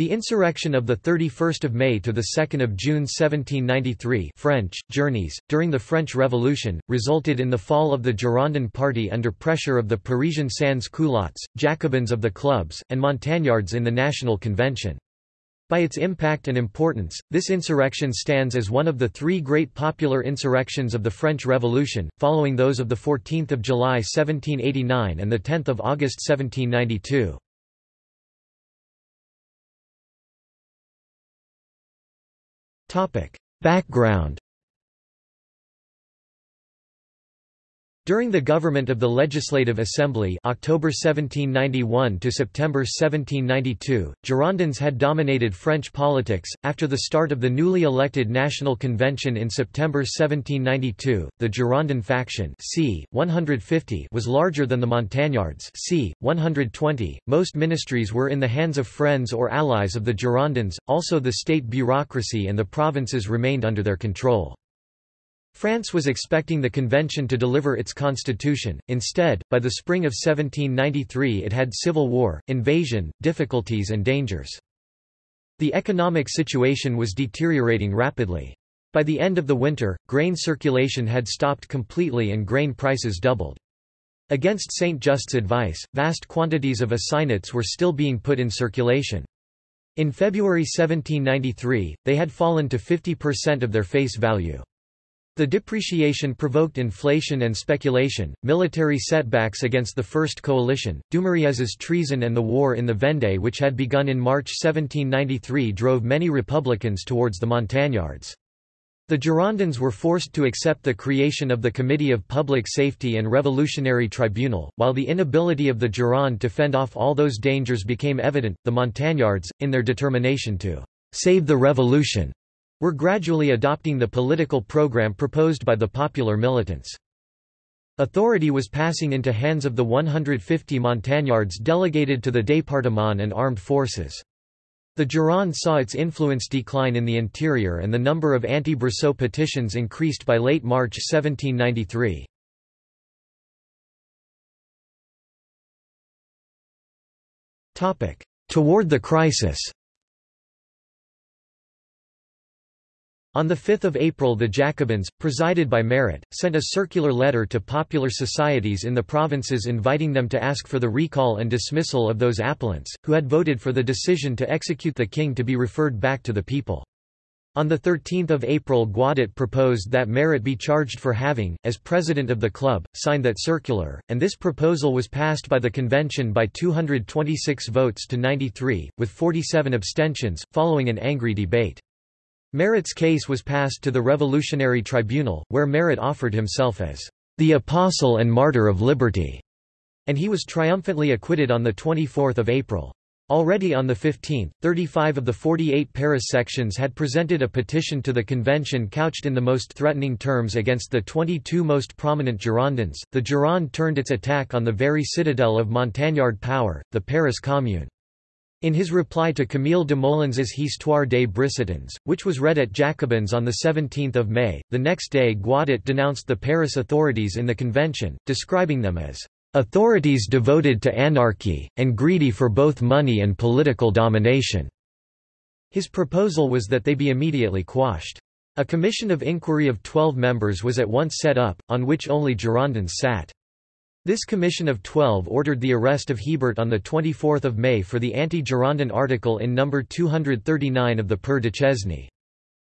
The insurrection of 31 May to 2 June 1793 French, Journeys, during the French Revolution, resulted in the fall of the Girondin party under pressure of the Parisian sans-culottes, Jacobins of the clubs, and Montagnards in the National Convention. By its impact and importance, this insurrection stands as one of the three great popular insurrections of the French Revolution, following those of 14 July 1789 and 10 August 1792. Background During the government of the Legislative Assembly October 1791 to September 1792, Girondins had dominated French politics. After the start of the newly elected National Convention in September 1792, the Girondin faction c. 150 was larger than the Montagnards c. 120. Most ministries were in the hands of friends or allies of the Girondins, also the state bureaucracy and the provinces remained under their control. France was expecting the convention to deliver its constitution, instead, by the spring of 1793 it had civil war, invasion, difficulties and dangers. The economic situation was deteriorating rapidly. By the end of the winter, grain circulation had stopped completely and grain prices doubled. Against Saint-Just's advice, vast quantities of assignats were still being put in circulation. In February 1793, they had fallen to 50% of their face value. The depreciation provoked inflation and speculation, military setbacks against the First Coalition, Dumouriez's treason and the war in the Vendée which had begun in March 1793 drove many Republicans towards the Montagnards. The Girondins were forced to accept the creation of the Committee of Public Safety and Revolutionary Tribunal. While the inability of the Gironde to fend off all those dangers became evident, the Montagnards, in their determination to save the revolution, were gradually adopting the political program proposed by the popular militants. Authority was passing into hands of the 150 Montagnards delegated to the département and armed forces. The Gironde saw its influence decline in the interior and the number of anti-Brissot petitions increased by late March 1793. Toward the crisis On 5 April the Jacobins, presided by Marat, sent a circular letter to popular societies in the provinces inviting them to ask for the recall and dismissal of those appellants, who had voted for the decision to execute the king to be referred back to the people. On 13 April Guadet proposed that Marat be charged for having, as president of the club, signed that circular, and this proposal was passed by the convention by 226 votes to 93, with 47 abstentions, following an angry debate. Marat's case was passed to the Revolutionary Tribunal, where Marat offered himself as the apostle and martyr of liberty, and he was triumphantly acquitted on 24 April. Already on the 15th, 35 of the 48 Paris sections had presented a petition to the convention couched in the most threatening terms against the 22 most prominent Girondins. The Gironde turned its attack on the very citadel of Montagnard power, the Paris Commune. In his reply to Camille Desmoulins's Histoire des Brissotins, which was read at Jacobins on 17 May, the next day Guadet denounced the Paris authorities in the convention, describing them as "...authorities devoted to anarchy, and greedy for both money and political domination." His proposal was that they be immediately quashed. A commission of inquiry of twelve members was at once set up, on which only Girondins sat. This commission of twelve ordered the arrest of Hebert on 24 May for the anti-Girondin article in No. 239 of the Père Duchesne.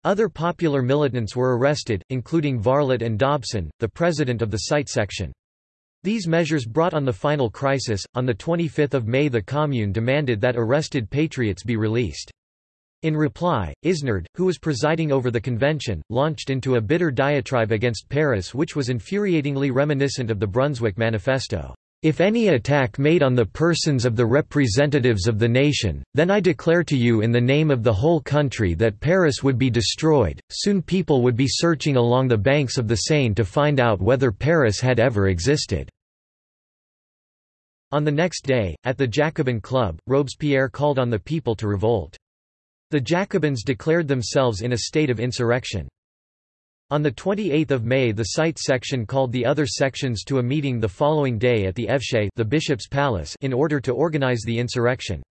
Other popular militants were arrested, including Varlet and Dobsen, the president of the Cité section. These measures brought on the final crisis. On 25 May the Commune demanded that arrested patriots be released. In reply, Isnard, who was presiding over the convention, launched into a bitter diatribe against Paris which was infuriatingly reminiscent of the Brunswick Manifesto. If any attack made on the persons of the representatives of the nation, then I declare to you in the name of the whole country that Paris would be destroyed. Soon people would be searching along the banks of the Seine to find out whether Paris had ever existed. On the next day, at the Jacobin Club, Robespierre called on the people to revolt. The Jacobins declared themselves in a state of insurrection. On 28 May the Cité section called the other sections to a meeting the following day at the Evêché the bishop's palace in order to organize the insurrection.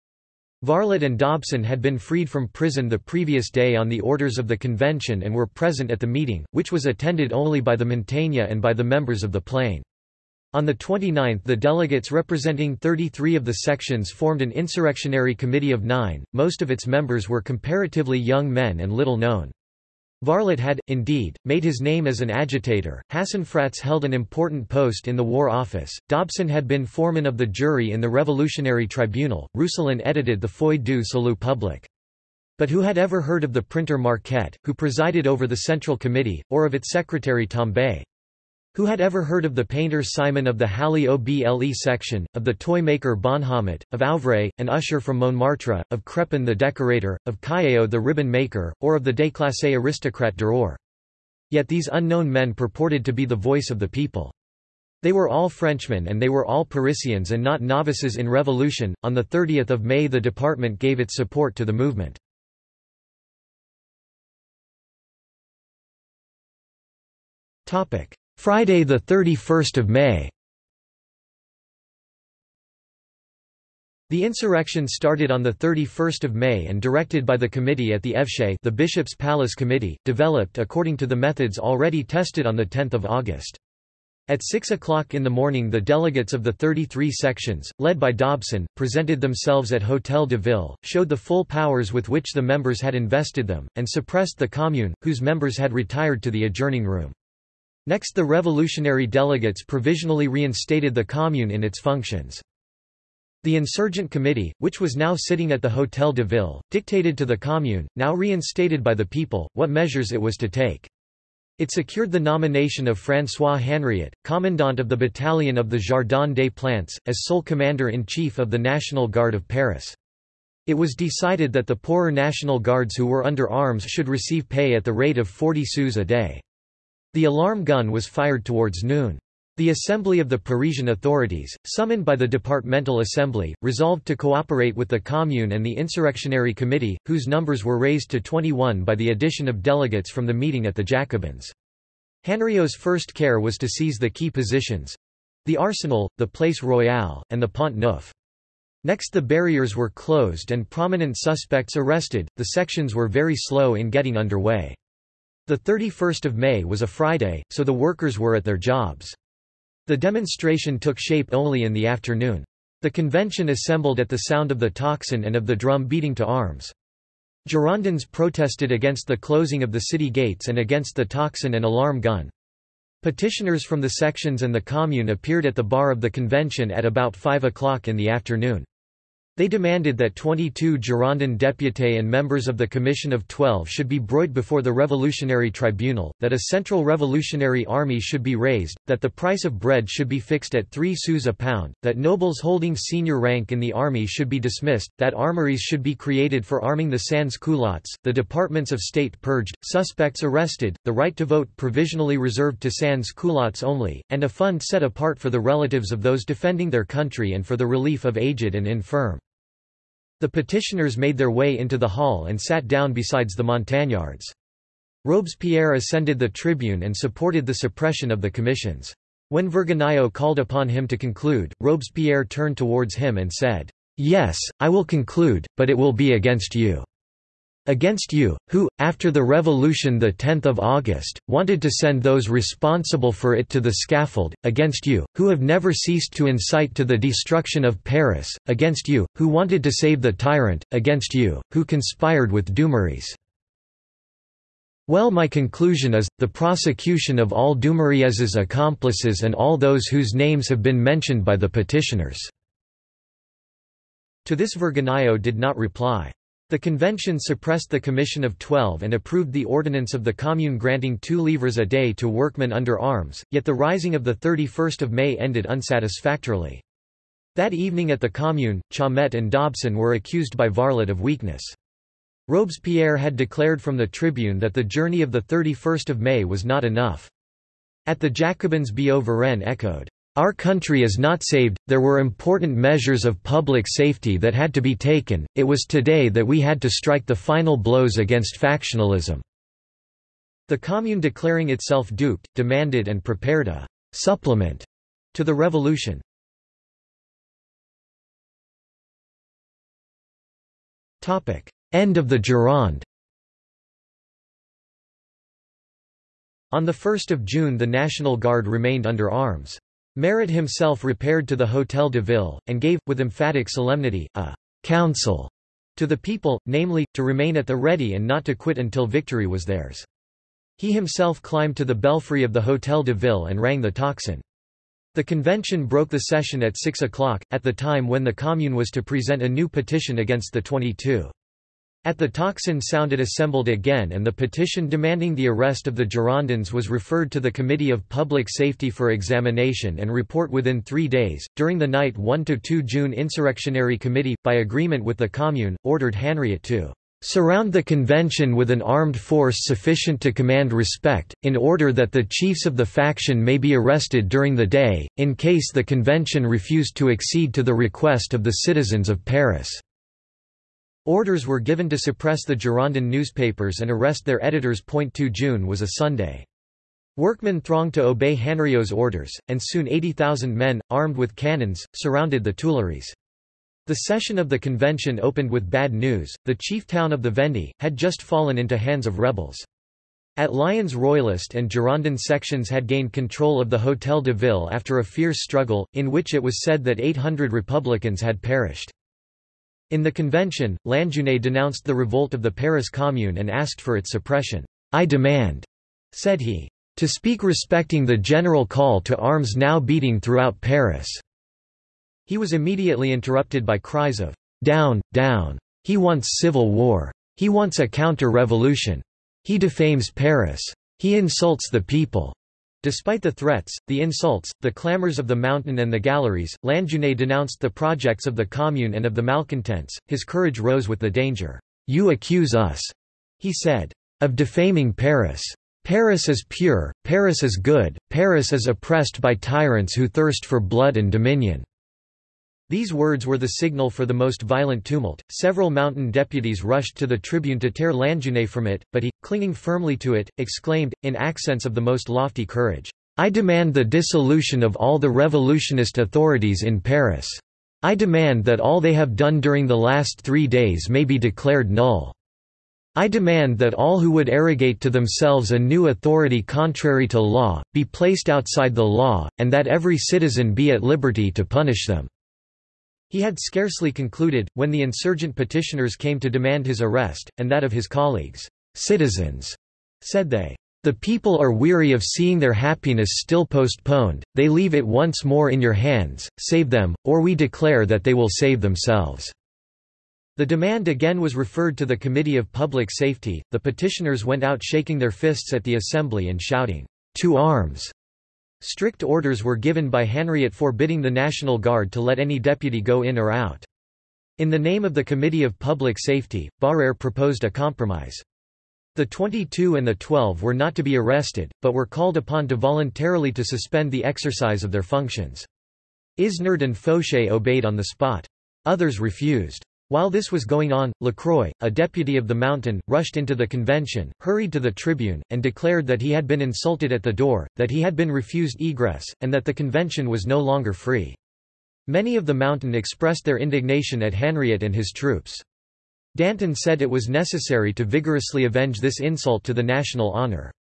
Varlet and Dobsen had been freed from prison the previous day on the orders of the convention and were present at the meeting, which was attended only by the Montaigne and by the members of the Plain. On the 29th the delegates representing 33 of the sections formed an insurrectionary committee of nine, most of its members were comparatively young men and little known. Varlet had, indeed, made his name as an agitator. Hassenfratz held an important post in the War Office. Dobsen had been foreman of the jury in the Revolutionary Tribunal. Rousselin edited the Feuille du Salut Public. But who had ever heard of the printer Marquet, who presided over the Central Committee, or of its secretary Tambay? Who had ever heard of the painter Simon of the Halle-au-Blé section, of the toy-maker Bonhommet, of Auvray, an usher from Montmartre, of Crepin the decorator, of Callao the ribbon-maker, or of the déclassé aristocrat Drouot? Yet these unknown men purported to be the voice of the people. They were all Frenchmen and they were all Parisians and not novices in revolution. On the 30th of May the department gave its support to the movement. Topic: Friday 31 May The insurrection started on 31 May and directed by the committee at the Evêché the Bishop's Palace Committee, developed according to the methods already tested on 10 August. At 6 o'clock in the morning the delegates of the 33 sections, led by Dobsen, presented themselves at Hôtel de Ville, showed the full powers with which the members had invested them, and suppressed the Commune, whose members had retired to the adjourning room. Next the revolutionary delegates provisionally reinstated the Commune in its functions. The insurgent committee, which was now sitting at the Hôtel de Ville, dictated to the Commune, now reinstated by the people, what measures it was to take. It secured the nomination of François Hanriot, commandant of the battalion of the Jardin des Plantes, as sole commander-in-chief of the National Guard of Paris. It was decided that the poorer National Guards who were under arms should receive pay at the rate of 40 sous a day. The alarm gun was fired towards noon. The Assembly of the Parisian authorities, summoned by the Departmental Assembly, resolved to cooperate with the Commune and the Insurrectionary Committee, whose numbers were raised to 21 by the addition of delegates from the meeting at the Jacobins. Hanriot's first care was to seize the key positions—the Arsenal, the Place Royale, and the Pont Neuf. Next the barriers were closed and prominent suspects arrested, the sections were very slow in getting underway. The 31st of May was a Friday, so the workers were at their jobs. The demonstration took shape only in the afternoon. The convention assembled at the sound of the tocsin and of the drum beating to arms. Girondins protested against the closing of the city gates and against the tocsin and alarm gun. Petitioners from the sections and the commune appeared at the bar of the convention at about 5 o'clock in the afternoon. They demanded that 22 Girondin députés and members of the Commission of Twelve should be brought before the Revolutionary Tribunal, that a central revolutionary army should be raised, that the price of bread should be fixed at 3 sous a pound, that nobles holding senior rank in the army should be dismissed, that armories should be created for arming the sans-culottes, the departments of state purged, suspects arrested, the right to vote provisionally reserved to sans-culottes only, and a fund set apart for the relatives of those defending their country and for the relief of aged and infirm. The petitioners made their way into the hall and sat down besides the Montagnards. Robespierre ascended the tribune and supported the suppression of the commissions. When Vergniaud called upon him to conclude, Robespierre turned towards him and said, "'Yes, I will conclude, but it will be against you.' Against you, who, after the revolution 10 August, wanted to send those responsible for it to the scaffold, against you, who have never ceased to incite to the destruction of Paris, against you, who wanted to save the tyrant, against you, who conspired with Dumouriez. Well my conclusion is, the prosecution of all Dumouriez's accomplices and all those whose names have been mentioned by the petitioners." To this Vergniaud did not reply. The convention suppressed the Commission of Twelve and approved the ordinance of the Commune granting two livres a day to workmen under arms, yet the rising of 31 May ended unsatisfactorily. That evening at the Commune, Chaumette and Dobsen were accused by Varlet of weakness. Robespierre had declared from the tribune that the journey of 31 May was not enough. At the Jacobins Billaud Varenne echoed, our country is not saved, there were important measures of public safety that had to be taken, it was today that we had to strike the final blows against factionalism." The Commune declaring itself duped, demanded and prepared a «supplement» to the revolution. End of the Gironde On 1 June the National Guard remained under arms. Marat himself repaired to the Hôtel de Ville, and gave, with emphatic solemnity, a «counsel» to the people, namely, to remain at the ready and not to quit until victory was theirs. He himself climbed to the belfry of the Hôtel de Ville and rang the tocsin. The convention broke the session at 6 o'clock, at the time when the Commune was to present a new petition against the 22. At the tocsin sounded assembled again and the petition demanding the arrest of the Girondins was referred to the Committee of Public Safety for examination and report within three days. During the night 1–2 June Insurrectionary Committee, by agreement with the Commune, ordered Hanriot to surround the convention with an armed force sufficient to command respect, in order that the chiefs of the faction may be arrested during the day, in case the convention refused to accede to the request of the citizens of Paris. Orders were given to suppress the Girondin newspapers and arrest their editors. 2 June was a Sunday. Workmen thronged to obey Hanriot's orders, and soon 80,000 men, armed with cannons, surrounded the Tuileries. The session of the convention opened with bad news, the chief town of the Vendée, had just fallen into hands of rebels. At Lyons Royalist and Girondin sections had gained control of the Hôtel de Ville after a fierce struggle, in which it was said that 800 republicans had perished. In the convention, Lanjuinais denounced the revolt of the Paris Commune and asked for its suppression. I demand, said he, to speak respecting the general call to arms now beating throughout Paris. He was immediately interrupted by cries of, Down, down! He wants civil war! He wants a counter-revolution! He defames Paris! He insults the people! Despite the threats, the insults, the clamors of the mountain and the galleries, Lanjuinais denounced the projects of the Commune and of the malcontents. His courage rose with the danger. You accuse us, he said, of defaming Paris. Paris is pure, Paris is good, Paris is oppressed by tyrants who thirst for blood and dominion. These words were the signal for the most violent tumult. Several mountain deputies rushed to the tribune to tear Lanjuinais from it, but he, clinging firmly to it, exclaimed, in accents of the most lofty courage, I demand the dissolution of all the revolutionist authorities in Paris. I demand that all they have done during the last three days may be declared null. I demand that all who would arrogate to themselves a new authority contrary to law, be placed outside the law, and that every citizen be at liberty to punish them. He had scarcely concluded, when the insurgent petitioners came to demand his arrest, and that of his colleagues. Citizens, said they, the people are weary of seeing their happiness still postponed, they leave it once more in your hands, save them, or we declare that they will save themselves. The demand again was referred to the Committee of Public Safety, the petitioners went out shaking their fists at the assembly and shouting, To arms! Strict orders were given by Hanriot forbidding the National Guard to let any deputy go in or out. In the name of the Committee of Public Safety, Barrère proposed a compromise. The 22 and the 12 were not to be arrested, but were called upon to voluntarily to suspend the exercise of their functions. Isnard and Fauchet obeyed on the spot. Others refused. While this was going on, Lacroix, a deputy of the Mountain, rushed into the convention, hurried to the tribune, and declared that he had been insulted at the door, that he had been refused egress, and that the convention was no longer free. Many of the Mountain expressed their indignation at Hanriot and his troops. Danton said it was necessary to vigorously avenge this insult to the national honour.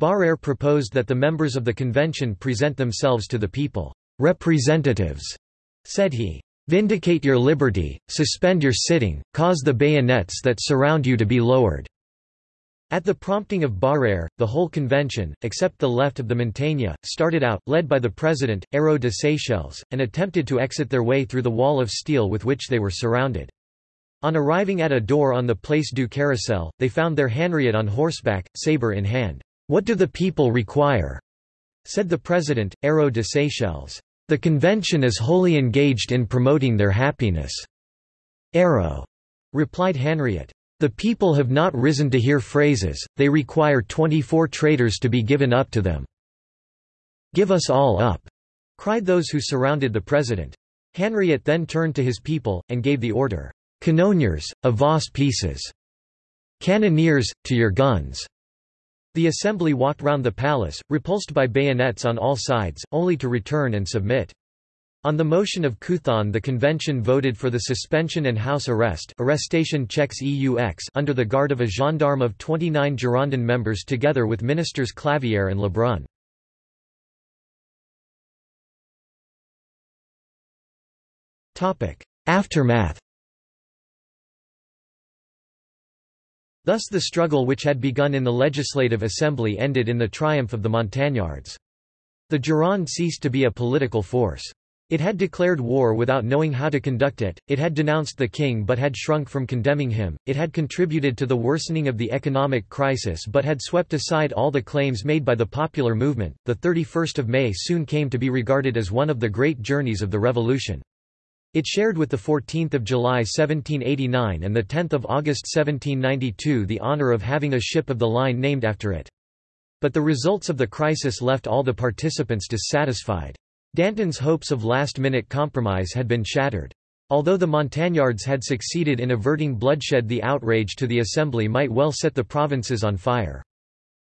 Barrère proposed that the members of the convention present themselves to the people. Representatives, said he. Vindicate your liberty, suspend your sitting, cause the bayonets that surround you to be lowered." At the prompting of Barrère, the whole convention, except the left of the Montagne, started out, led by the president, Hérault de Séchelles, and attempted to exit their way through the wall of steel with which they were surrounded. On arriving at a door on the Place du Carrousel, they found their Hanriot on horseback, sabre in hand. "'What do the people require?' said the president, Hérault de Séchelles. The convention is wholly engaged in promoting their happiness. Hérault, replied Hanriot. The people have not risen to hear phrases, they require 24 traitors to be given up to them. Give us all up, cried those who surrounded the president. Hanriot then turned to his people, and gave the order, Canonniers, avos pieces. Cannoneers, to your guns. The assembly walked round the palace, repulsed by bayonets on all sides, only to return and submit. On the motion of Couthon the convention voted for the suspension and house arrest arrestation chez eux under the guard of a gendarme of 29 Girondin members together with ministers Clavière and Lebrun. Aftermath Thus the struggle which had begun in the Legislative Assembly ended in the triumph of the Montagnards. The Gironde ceased to be a political force. It had declared war without knowing how to conduct it, it had denounced the king but had shrunk from condemning him, it had contributed to the worsening of the economic crisis but had swept aside all the claims made by the popular movement. The 31st of May soon came to be regarded as one of the great journeys of the revolution. It shared with the 14th of July 1789 and the 10th of August 1792 the honor of having a ship of the line named after it. But the results of the crisis left all the participants dissatisfied. Danton's hopes of last-minute compromise had been shattered. Although the Montagnards had succeeded in averting bloodshed the outrage to the Assembly might well set the provinces on fire.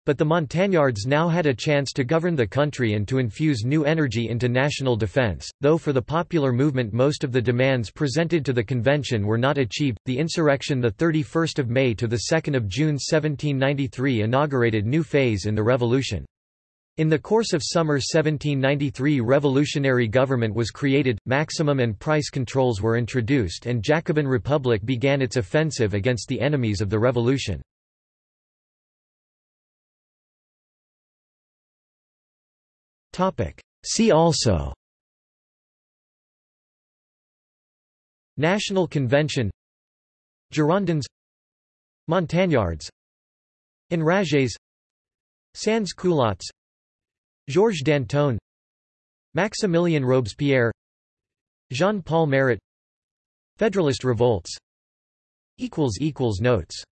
But the Montagnards now had a chance to govern the country and to infuse new energy into national defense, though for the popular movement most of the demands presented to the convention were not achieved. The insurrection the 31st of May to the 2nd of June 1793 inaugurated new phase in the revolution. In the course of summer 1793 revolutionary government was created, maximum and price controls were introduced and Jacobin Republic began its offensive against the enemies of the revolution. See also. National Convention. Girondins. Montagnards. Enragés Sans culottes. Georges Danton. Maximilien Robespierre. Jean-Paul Marat Federalist revolts. Notes